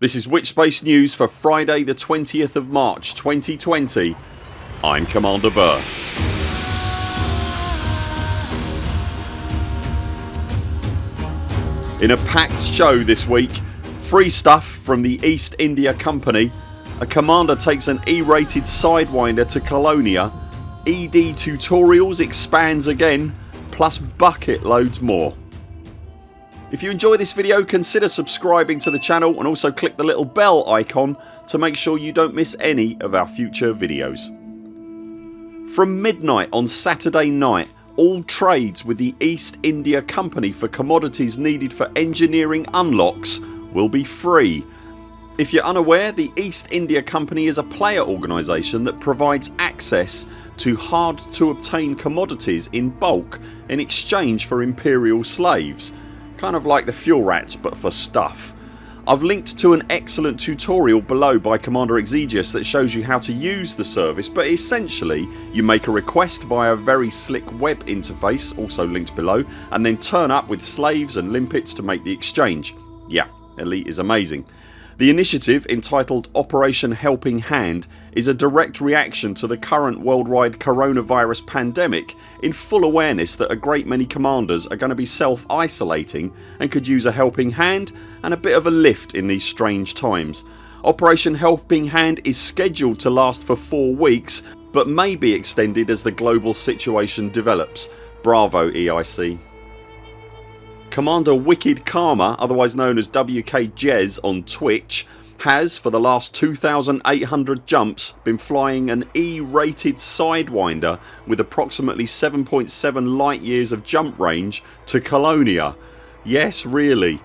This is Witchspace News for Friday the 20th of March 2020 I'm Commander Buur. In a packed show this week free stuff from the East India Company, a commander takes an E rated Sidewinder to Colonia, ED tutorials expands again plus bucket loads more. If you enjoy this video consider subscribing to the channel and also click the little bell icon to make sure you don't miss any of our future videos. From midnight on Saturday night all trades with the East India Company for commodities needed for engineering unlocks will be free. If you're unaware the East India Company is a player organisation that provides access to hard to obtain commodities in bulk in exchange for imperial slaves Kind of like the fuel rats but for stuff. I've linked to an excellent tutorial below by Commander Exigeous that shows you how to use the service but essentially you make a request via a very slick web interface also linked below and then turn up with slaves and limpets to make the exchange. Yeah Elite is amazing. The initiative entitled Operation Helping Hand is a direct reaction to the current worldwide coronavirus pandemic in full awareness that a great many commanders are going to be self isolating and could use a helping hand and a bit of a lift in these strange times. Operation Helping Hand is scheduled to last for 4 weeks but may be extended as the global situation develops. Bravo EIC. Commander Wicked Karma otherwise known as WK Jez on Twitch has for the last 2800 jumps been flying an E rated Sidewinder with approximately 7.7 light years of jump range to Colonia. Yes really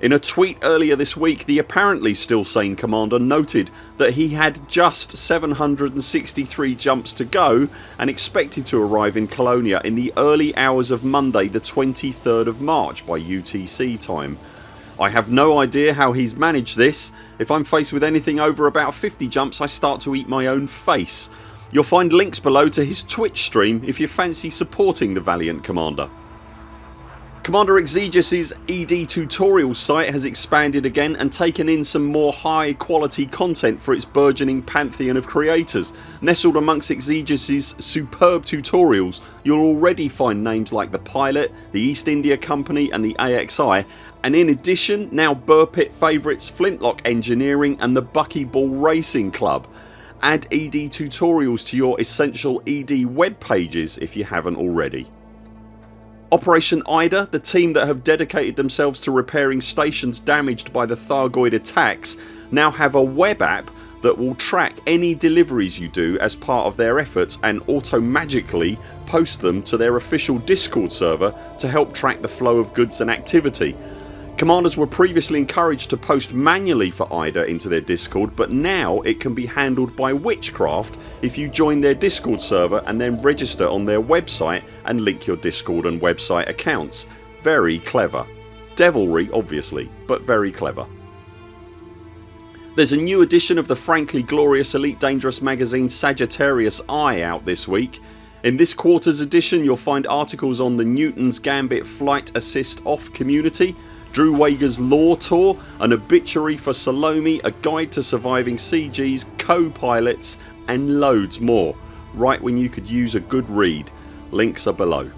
in a tweet earlier this week the apparently still sane commander noted that he had just 763 jumps to go and expected to arrive in Colonia in the early hours of Monday the 23rd of March by UTC time. I have no idea how he's managed this. If I'm faced with anything over about 50 jumps I start to eat my own face. You'll find links below to his Twitch stream if you fancy supporting the valiant commander. Commander Exigeous's ED tutorial site has expanded again and taken in some more high quality content for its burgeoning pantheon of creators. Nestled amongst Exigeous's superb tutorials you'll already find names like the Pilot, the East India Company and the AXI and in addition now Buur Pit favourites Flintlock Engineering and the Buckyball Racing Club. Add ED tutorials to your essential ED web pages if you haven't already. Operation IDA, the team that have dedicated themselves to repairing stations damaged by the Thargoid attacks now have a web app that will track any deliveries you do as part of their efforts and auto-magically post them to their official discord server to help track the flow of goods and activity Commanders were previously encouraged to post manually for IDA into their discord but now it can be handled by Witchcraft if you join their discord server and then register on their website and link your discord and website accounts. Very clever. Devilry obviously but very clever. There's a new edition of the frankly glorious Elite Dangerous magazine Sagittarius Eye out this week. In this quarters edition you'll find articles on the Newton's Gambit Flight Assist Off community Drew Wagar's Lore Tour, an obituary for Salome, a guide to surviving CGs, co-pilots and loads more right when you could use a good read. Links are below.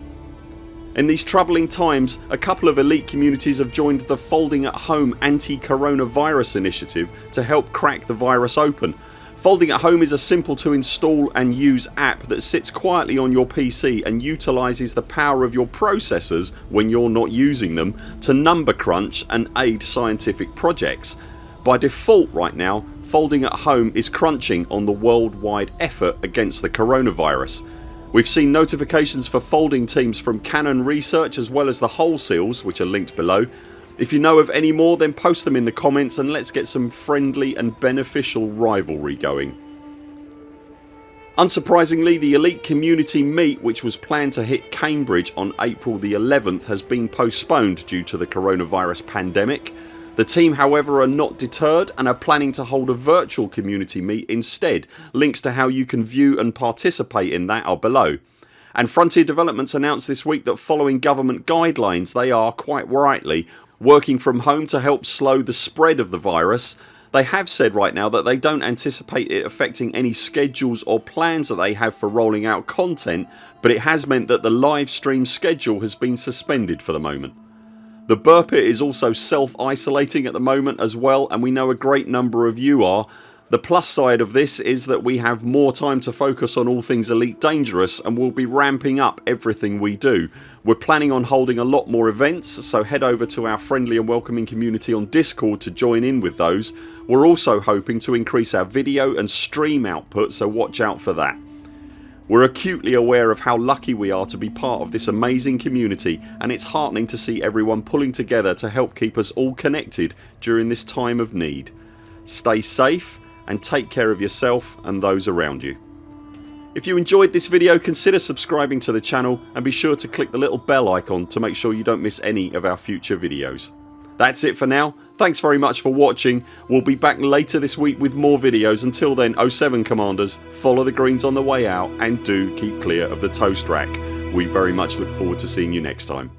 In these troubling times a couple of elite communities have joined the Folding at Home anti-coronavirus initiative to help crack the virus open Folding at Home is a simple to install and use app that sits quietly on your PC and utilises the power of your processors when you're not using them to number crunch and aid scientific projects. By default right now Folding at Home is crunching on the worldwide effort against the coronavirus. We've seen notifications for folding teams from Canonn Research as well as the Hull Seals which are linked below if you know of any more then post them in the comments and let's get some friendly and beneficial rivalry going. Unsurprisingly the Elite Community Meet which was planned to hit Cambridge on April the 11th has been postponed due to the coronavirus pandemic. The team however are not deterred and are planning to hold a virtual community meet instead. Links to how you can view and participate in that are below. And Frontier Developments announced this week that following government guidelines they are, quite rightly, working from home to help slow the spread of the virus. They have said right now that they don't anticipate it affecting any schedules or plans that they have for rolling out content but it has meant that the live stream schedule has been suspended for the moment. The Buur Pit is also self isolating at the moment as well and we know a great number of you are. The plus side of this is that we have more time to focus on all things Elite Dangerous and we'll be ramping up everything we do. We're planning on holding a lot more events so head over to our friendly and welcoming community on discord to join in with those. We're also hoping to increase our video and stream output so watch out for that. We're acutely aware of how lucky we are to be part of this amazing community and it's heartening to see everyone pulling together to help keep us all connected during this time of need. Stay safe and take care of yourself and those around you. If you enjoyed this video consider subscribing to the channel and be sure to click the little bell icon to make sure you don't miss any of our future videos. That's it for now. Thanks very much for watching. We'll be back later this week with more videos. Until then 0 7 CMDRs follow the greens on the way out and do keep clear of the toast rack. We very much look forward to seeing you next time.